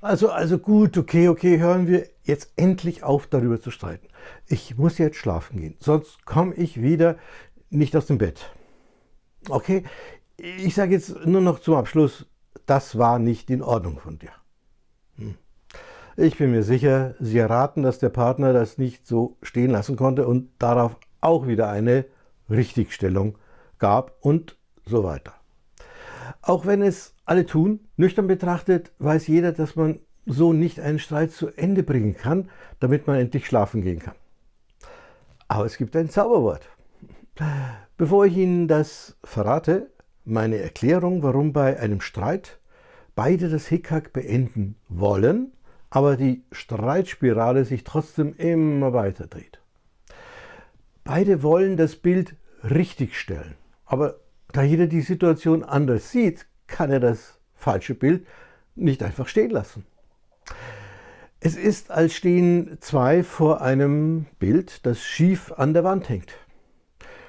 Also, also gut, okay, okay, hören wir jetzt endlich auf, darüber zu streiten. Ich muss jetzt schlafen gehen, sonst komme ich wieder nicht aus dem Bett. Okay, ich sage jetzt nur noch zum Abschluss, das war nicht in Ordnung von dir. Hm. Ich bin mir sicher, Sie erraten, dass der Partner das nicht so stehen lassen konnte und darauf auch wieder eine Richtigstellung gab und so weiter. Auch wenn es alle tun, nüchtern betrachtet, weiß jeder, dass man so nicht einen Streit zu Ende bringen kann, damit man endlich schlafen gehen kann. Aber es gibt ein Zauberwort. Bevor ich Ihnen das verrate, meine Erklärung, warum bei einem Streit beide das Hickhack beenden wollen, aber die Streitspirale sich trotzdem immer weiter dreht. Beide wollen das Bild richtigstellen, aber da jeder die Situation anders sieht, kann er das falsche Bild nicht einfach stehen lassen. Es ist, als stehen zwei vor einem Bild, das schief an der Wand hängt.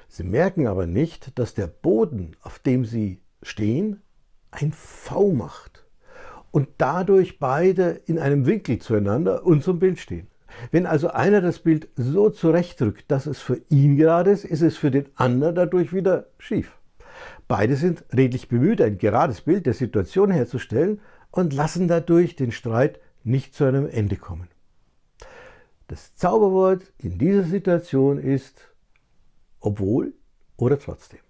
Sie merken aber nicht, dass der Boden, auf dem sie stehen, ein V macht und dadurch beide in einem Winkel zueinander und zum Bild stehen. Wenn also einer das Bild so zurechtrückt, dass es für ihn gerade ist, ist es für den anderen dadurch wieder schief. Beide sind redlich bemüht, ein gerades Bild der Situation herzustellen und lassen dadurch den Streit nicht zu einem Ende kommen. Das Zauberwort in dieser Situation ist obwohl oder trotzdem.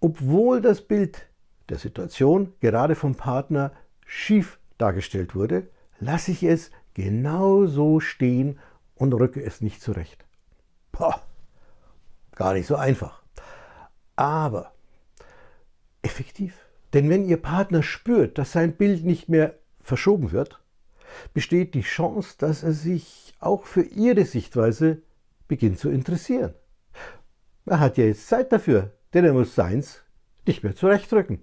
Obwohl das Bild der Situation gerade vom Partner schief dargestellt wurde, lasse ich es genau so stehen und rücke es nicht zurecht. Boah, gar nicht so einfach. Aber effektiv. Denn wenn Ihr Partner spürt, dass sein Bild nicht mehr verschoben wird, besteht die Chance, dass er sich auch für Ihre Sichtweise beginnt zu interessieren. Er hat ja jetzt Zeit dafür, denn er muss seins nicht mehr zurechtrücken.